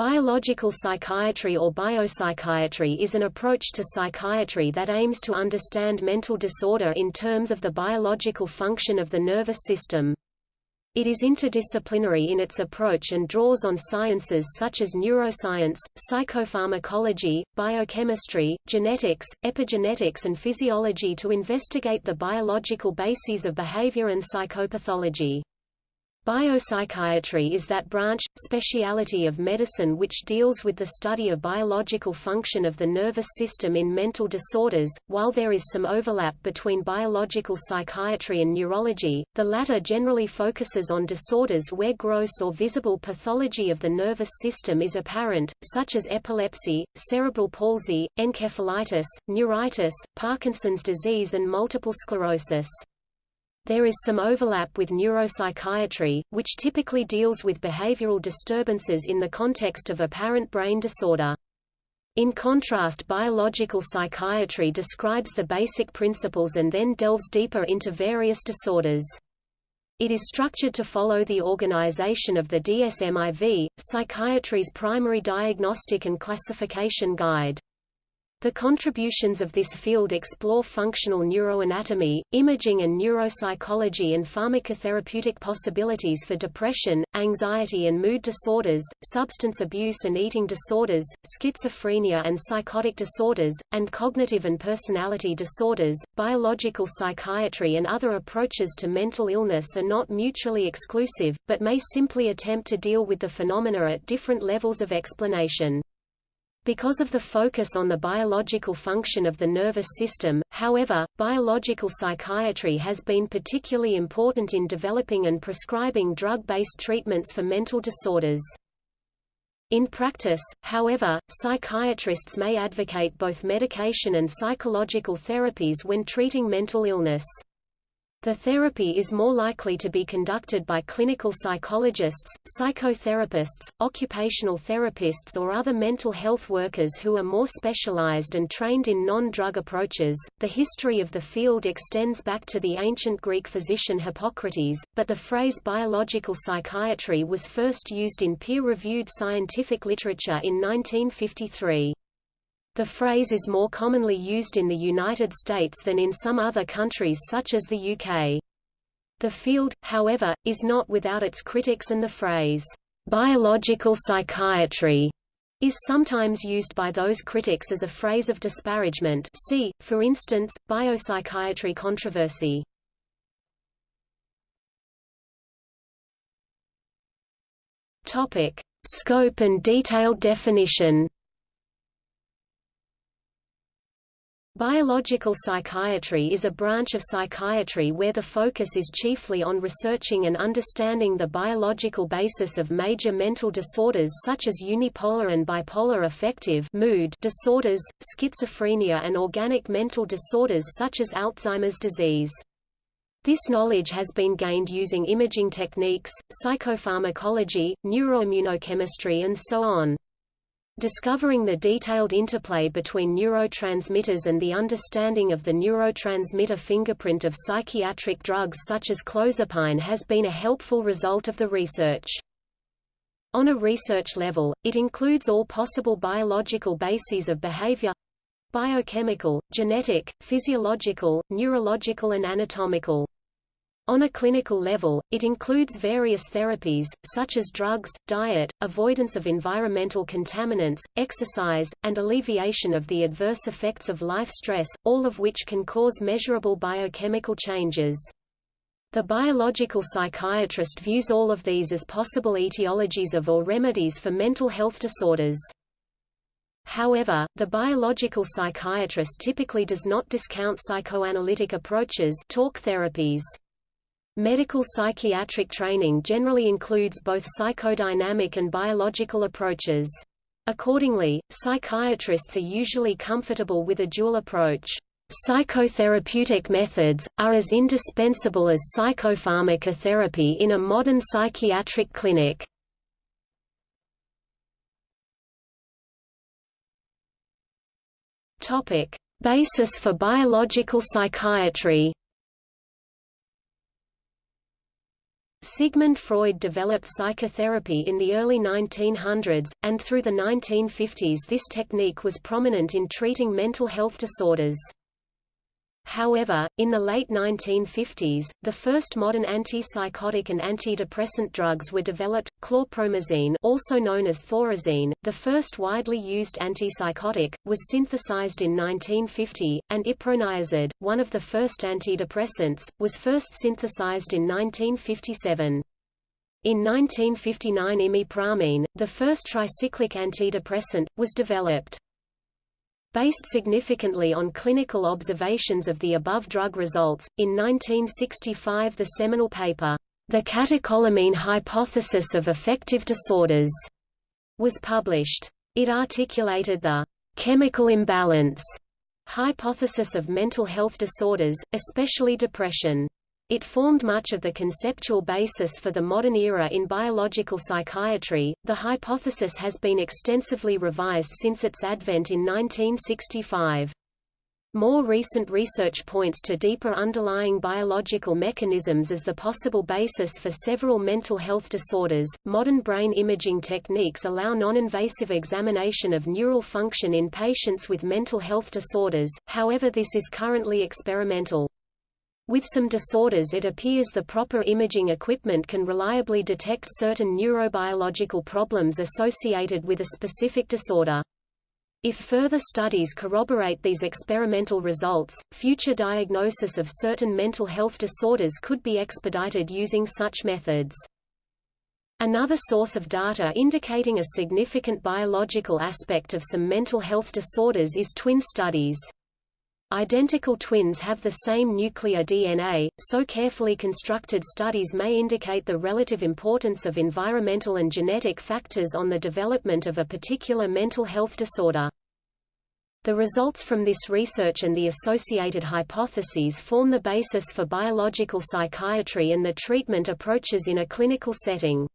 Biological psychiatry or biopsychiatry is an approach to psychiatry that aims to understand mental disorder in terms of the biological function of the nervous system. It is interdisciplinary in its approach and draws on sciences such as neuroscience, psychopharmacology, biochemistry, genetics, epigenetics and physiology to investigate the biological bases of behavior and psychopathology. Biopsychiatry is that branch, speciality of medicine which deals with the study of biological function of the nervous system in mental disorders. While there is some overlap between biological psychiatry and neurology, the latter generally focuses on disorders where gross or visible pathology of the nervous system is apparent, such as epilepsy, cerebral palsy, encephalitis, neuritis, Parkinson's disease and multiple sclerosis. There is some overlap with neuropsychiatry, which typically deals with behavioral disturbances in the context of apparent brain disorder. In contrast biological psychiatry describes the basic principles and then delves deeper into various disorders. It is structured to follow the organization of the DSM-IV, psychiatry's primary diagnostic and classification guide. The contributions of this field explore functional neuroanatomy, imaging and neuropsychology and pharmacotherapeutic possibilities for depression, anxiety and mood disorders, substance abuse and eating disorders, schizophrenia and psychotic disorders, and cognitive and personality disorders. Biological psychiatry and other approaches to mental illness are not mutually exclusive, but may simply attempt to deal with the phenomena at different levels of explanation. Because of the focus on the biological function of the nervous system, however, biological psychiatry has been particularly important in developing and prescribing drug-based treatments for mental disorders. In practice, however, psychiatrists may advocate both medication and psychological therapies when treating mental illness. The therapy is more likely to be conducted by clinical psychologists, psychotherapists, occupational therapists or other mental health workers who are more specialized and trained in non-drug approaches. The history of the field extends back to the ancient Greek physician Hippocrates, but the phrase biological psychiatry was first used in peer-reviewed scientific literature in 1953. The phrase is more commonly used in the United States than in some other countries such as the UK. The field, however, is not without its critics and the phrase, biological psychiatry is sometimes used by those critics as a phrase of disparagement see, for instance, biopsychiatry controversy. Topic. Scope and detailed definition Biological psychiatry is a branch of psychiatry where the focus is chiefly on researching and understanding the biological basis of major mental disorders such as unipolar and bipolar affective mood disorders, schizophrenia and organic mental disorders such as Alzheimer's disease. This knowledge has been gained using imaging techniques, psychopharmacology, neuroimmunochemistry and so on. Discovering the detailed interplay between neurotransmitters and the understanding of the neurotransmitter fingerprint of psychiatric drugs such as clozapine has been a helpful result of the research. On a research level, it includes all possible biological bases of behavior biochemical, genetic, physiological, neurological and anatomical. On a clinical level, it includes various therapies, such as drugs, diet, avoidance of environmental contaminants, exercise, and alleviation of the adverse effects of life stress, all of which can cause measurable biochemical changes. The biological psychiatrist views all of these as possible etiologies of or remedies for mental health disorders. However, the biological psychiatrist typically does not discount psychoanalytic approaches talk therapies. Medical psychiatric training generally includes both psychodynamic and biological approaches. Accordingly, psychiatrists are usually comfortable with a dual approach. Psychotherapeutic methods, are as indispensable as psychopharmacotherapy in a modern psychiatric clinic. Basis for biological psychiatry Sigmund Freud developed psychotherapy in the early 1900s, and through the 1950s this technique was prominent in treating mental health disorders. However, in the late 1950s, the first modern antipsychotic and antidepressant drugs were developed, chlorpromazine also known as thorazine, the first widely used antipsychotic, was synthesized in 1950, and iproniazid, one of the first antidepressants, was first synthesized in 1957. In 1959 imipramine, the first tricyclic antidepressant, was developed. Based significantly on clinical observations of the above drug results, in 1965 the seminal paper, The Catecholamine Hypothesis of Affective Disorders, was published. It articulated the chemical imbalance hypothesis of mental health disorders, especially depression. It formed much of the conceptual basis for the modern era in biological psychiatry. The hypothesis has been extensively revised since its advent in 1965. More recent research points to deeper underlying biological mechanisms as the possible basis for several mental health disorders. Modern brain imaging techniques allow non-invasive examination of neural function in patients with mental health disorders, however this is currently experimental. With some disorders it appears the proper imaging equipment can reliably detect certain neurobiological problems associated with a specific disorder. If further studies corroborate these experimental results, future diagnosis of certain mental health disorders could be expedited using such methods. Another source of data indicating a significant biological aspect of some mental health disorders is twin studies. Identical twins have the same nuclear DNA, so carefully constructed studies may indicate the relative importance of environmental and genetic factors on the development of a particular mental health disorder. The results from this research and the associated hypotheses form the basis for biological psychiatry and the treatment approaches in a clinical setting.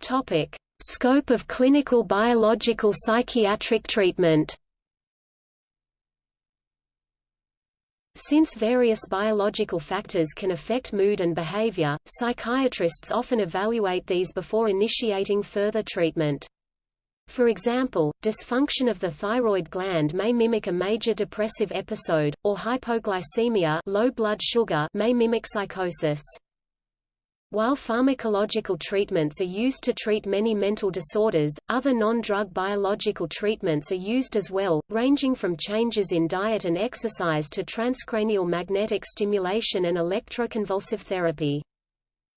Topic: Scope of clinical biological psychiatric treatment Since various biological factors can affect mood and behavior, psychiatrists often evaluate these before initiating further treatment. For example, dysfunction of the thyroid gland may mimic a major depressive episode, or hypoglycemia low blood sugar may mimic psychosis. While pharmacological treatments are used to treat many mental disorders, other non-drug biological treatments are used as well, ranging from changes in diet and exercise to transcranial magnetic stimulation and electroconvulsive therapy.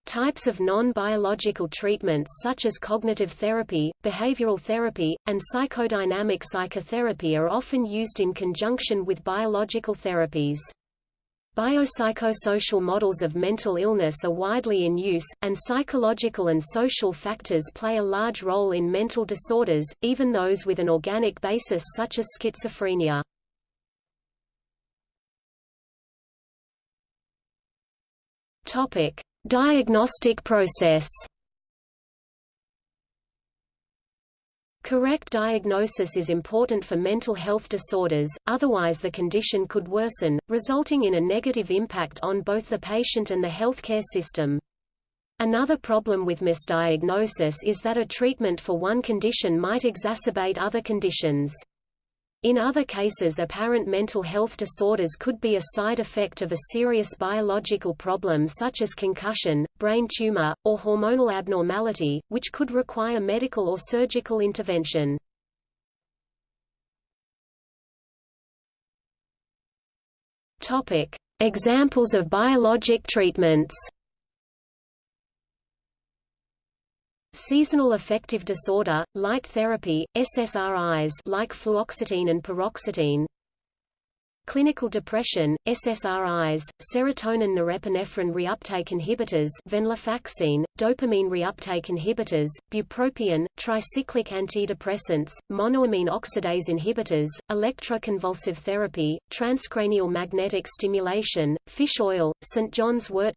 Types of non-biological treatments such as cognitive therapy, behavioral therapy, and psychodynamic psychotherapy are often used in conjunction with biological therapies. Biopsychosocial models of mental illness are widely in use, and psychological and social factors play a large role in mental disorders, even those with an organic basis such as schizophrenia. Diagnostic process. Correct diagnosis is important for mental health disorders, otherwise the condition could worsen, resulting in a negative impact on both the patient and the healthcare system. Another problem with misdiagnosis is that a treatment for one condition might exacerbate other conditions. In other cases apparent mental health disorders could be a side effect of a serious biological problem such as concussion, brain tumor, or hormonal abnormality, which could require medical or surgical intervention. Examples of biologic treatments Seasonal affective disorder, light therapy, SSRIs like fluoxetine and paroxetine. Clinical depression, SSRIs, serotonin norepinephrine reuptake inhibitors venlafaxine, dopamine reuptake inhibitors, bupropion, tricyclic antidepressants, monoamine oxidase inhibitors, electroconvulsive therapy, transcranial magnetic stimulation, fish oil, St. John's wort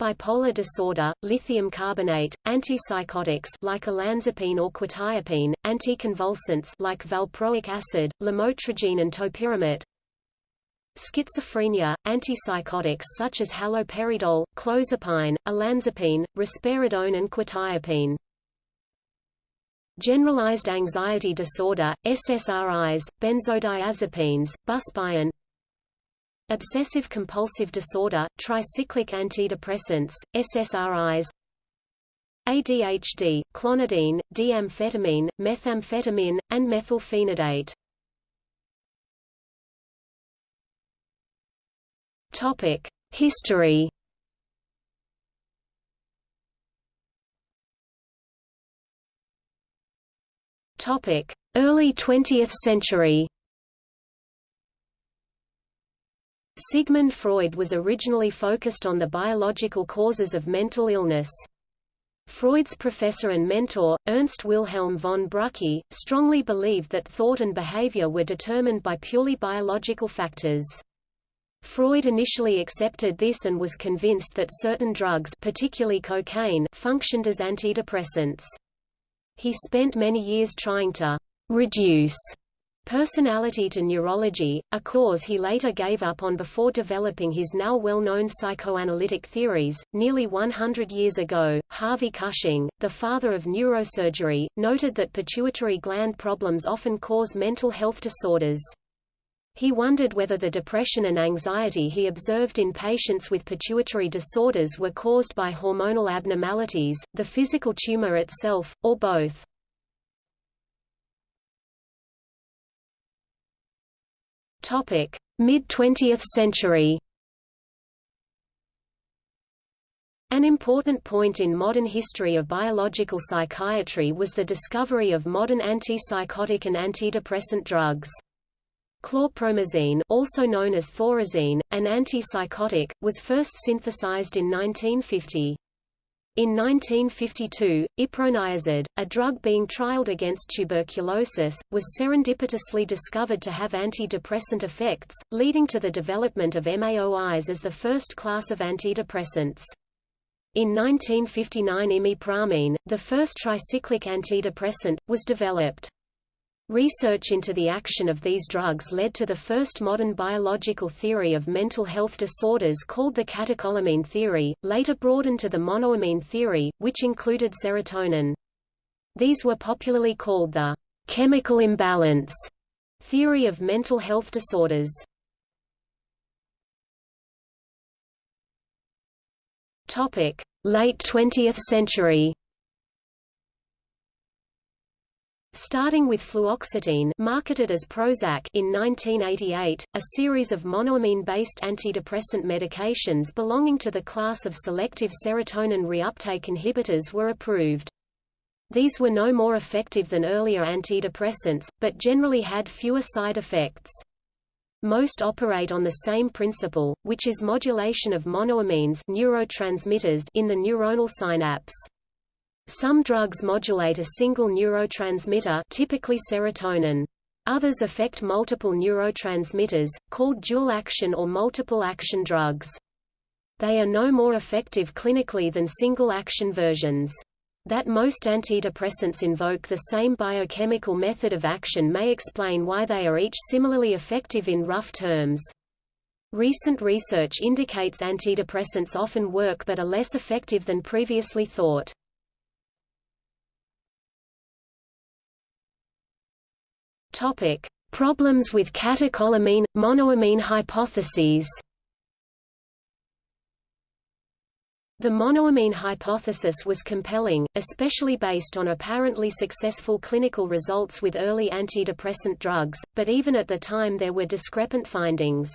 bipolar disorder, lithium carbonate, antipsychotics like olanzapine or quetiapine, anticonvulsants like valproic acid, lamotrigine and topiramate, schizophrenia, antipsychotics such as haloperidol, clozapine, olanzapine, risperidone and quetiapine. Generalized anxiety disorder, SSRIs, benzodiazepines, buspirone Obsessive-compulsive disorder, tricyclic antidepressants, SSRIs ADHD, clonidine, D-amphetamine, methamphetamine, and methylphenidate Topic: History. Topic: Early 20th century. Sigmund Freud was originally focused on the biological causes of mental illness. Freud's professor and mentor, Ernst Wilhelm von Brücke, strongly believed that thought and behavior were determined by purely biological factors. Freud initially accepted this and was convinced that certain drugs particularly cocaine functioned as antidepressants. He spent many years trying to «reduce» personality to neurology, a cause he later gave up on before developing his now well-known psychoanalytic theories. Nearly 100 years ago, Harvey Cushing, the father of neurosurgery, noted that pituitary gland problems often cause mental health disorders. He wondered whether the depression and anxiety he observed in patients with pituitary disorders were caused by hormonal abnormalities, the physical tumor itself, or both. Mid-20th century An important point in modern history of biological psychiatry was the discovery of modern antipsychotic and antidepressant drugs. Chlorpromazine also known as thorazine, an antipsychotic, was first synthesized in 1950. In 1952, iproniazid, a drug being trialed against tuberculosis, was serendipitously discovered to have antidepressant effects, leading to the development of MAOIs as the first class of antidepressants. In 1959 imipramine, the first tricyclic antidepressant, was developed. Research into the action of these drugs led to the first modern biological theory of mental health disorders called the catecholamine theory, later broadened to the monoamine theory, which included serotonin. These were popularly called the chemical imbalance theory of mental health disorders. Late 20th century Starting with fluoxetine marketed as Prozac in 1988, a series of monoamine-based antidepressant medications belonging to the class of selective serotonin reuptake inhibitors were approved. These were no more effective than earlier antidepressants, but generally had fewer side effects. Most operate on the same principle, which is modulation of monoamines neurotransmitters in the neuronal synapse. Some drugs modulate a single neurotransmitter typically serotonin. Others affect multiple neurotransmitters, called dual-action or multiple-action drugs. They are no more effective clinically than single-action versions. That most antidepressants invoke the same biochemical method of action may explain why they are each similarly effective in rough terms. Recent research indicates antidepressants often work but are less effective than previously thought. Topic: Problems with catecholamine monoamine hypotheses. The monoamine hypothesis was compelling, especially based on apparently successful clinical results with early antidepressant drugs, but even at the time there were discrepant findings.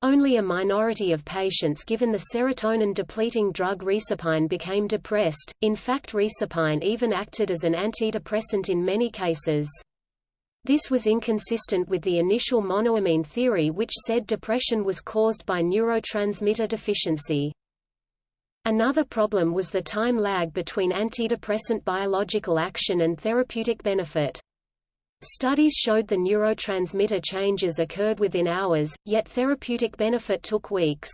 Only a minority of patients given the serotonin-depleting drug reserpine became depressed, in fact reserpine even acted as an antidepressant in many cases. This was inconsistent with the initial monoamine theory which said depression was caused by neurotransmitter deficiency. Another problem was the time lag between antidepressant biological action and therapeutic benefit. Studies showed the neurotransmitter changes occurred within hours, yet therapeutic benefit took weeks.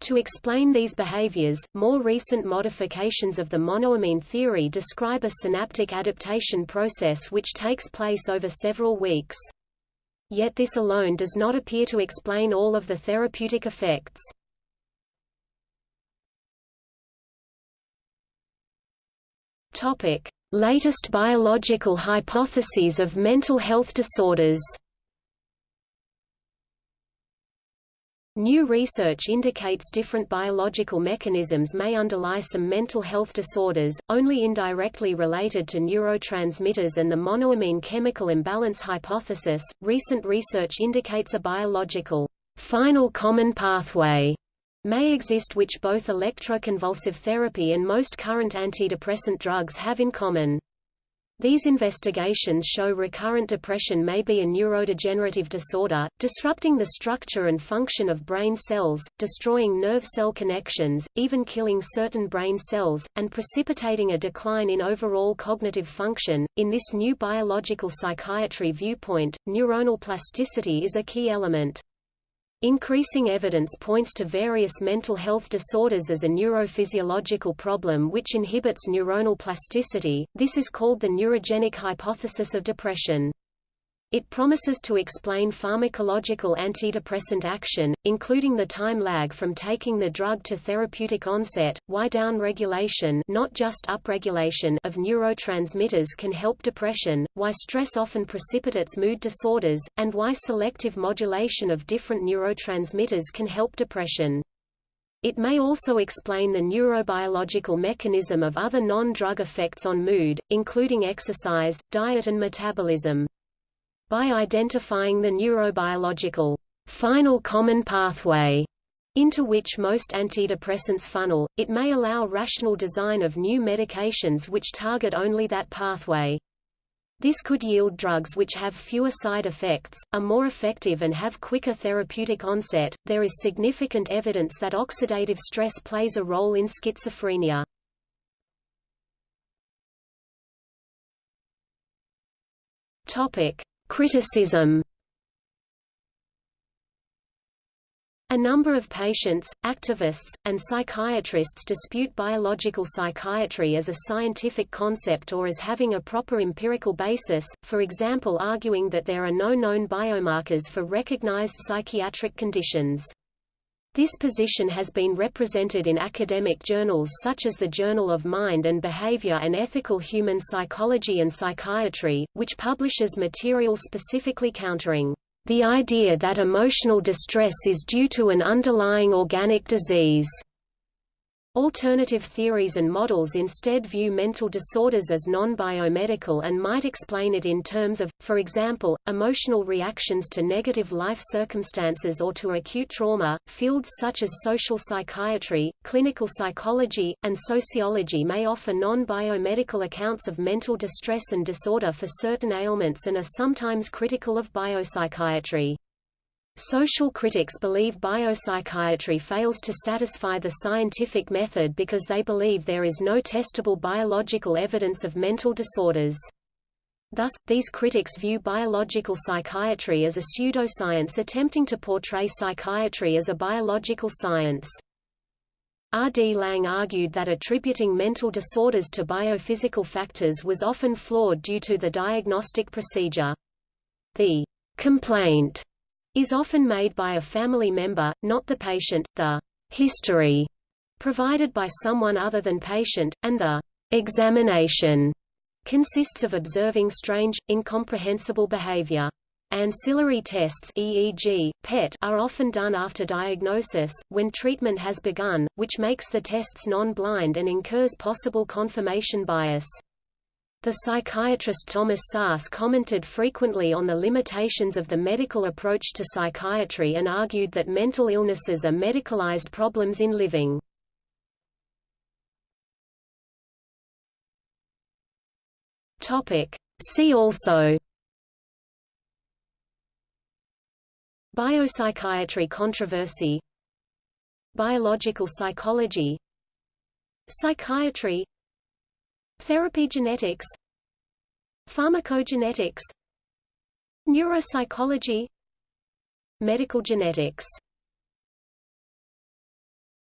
To explain these behaviors, more recent modifications of the monoamine theory describe a synaptic adaptation process which takes place over several weeks. Yet this alone does not appear to explain all of the therapeutic effects. Topic: Latest biological hypotheses of mental health disorders. New research indicates different biological mechanisms may underlie some mental health disorders, only indirectly related to neurotransmitters and the monoamine chemical imbalance hypothesis. Recent research indicates a biological final common pathway may exist which both electroconvulsive therapy and most current antidepressant drugs have in common. These investigations show recurrent depression may be a neurodegenerative disorder, disrupting the structure and function of brain cells, destroying nerve cell connections, even killing certain brain cells, and precipitating a decline in overall cognitive function. In this new biological psychiatry viewpoint, neuronal plasticity is a key element. Increasing evidence points to various mental health disorders as a neurophysiological problem which inhibits neuronal plasticity. This is called the neurogenic hypothesis of depression. It promises to explain pharmacological antidepressant action, including the time lag from taking the drug to therapeutic onset, why down-regulation not just upregulation of neurotransmitters can help depression, why stress often precipitates mood disorders, and why selective modulation of different neurotransmitters can help depression. It may also explain the neurobiological mechanism of other non-drug effects on mood, including exercise, diet and metabolism. By identifying the neurobiological final common pathway into which most antidepressants funnel, it may allow rational design of new medications which target only that pathway. This could yield drugs which have fewer side effects, are more effective and have quicker therapeutic onset. There is significant evidence that oxidative stress plays a role in schizophrenia. Topic: Criticism A number of patients, activists, and psychiatrists dispute biological psychiatry as a scientific concept or as having a proper empirical basis, for example arguing that there are no known biomarkers for recognized psychiatric conditions. This position has been represented in academic journals such as the Journal of Mind and Behavior and Ethical Human Psychology and Psychiatry, which publishes material specifically countering the idea that emotional distress is due to an underlying organic disease. Alternative theories and models instead view mental disorders as non-biomedical and might explain it in terms of, for example, emotional reactions to negative life circumstances or to acute trauma. Fields such as social psychiatry, clinical psychology, and sociology may offer non-biomedical accounts of mental distress and disorder for certain ailments and are sometimes critical of biopsychiatry. Social critics believe biopsychiatry fails to satisfy the scientific method because they believe there is no testable biological evidence of mental disorders. Thus, these critics view biological psychiatry as a pseudoscience attempting to portray psychiatry as a biological science. R. D. Laing argued that attributing mental disorders to biophysical factors was often flawed due to the diagnostic procedure. The complaint is often made by a family member, not the patient, the history provided by someone other than patient, and the examination consists of observing strange, incomprehensible behavior. Ancillary tests EEG, PET are often done after diagnosis, when treatment has begun, which makes the tests non-blind and incurs possible confirmation bias. The psychiatrist Thomas Szasz commented frequently on the limitations of the medical approach to psychiatry and argued that mental illnesses are medicalized problems in living. See also. Biopsychiatry controversy. Biological psychology. Psychiatry Therapy genetics. Pharmacogenetics. Neuropsychology. Medical genetics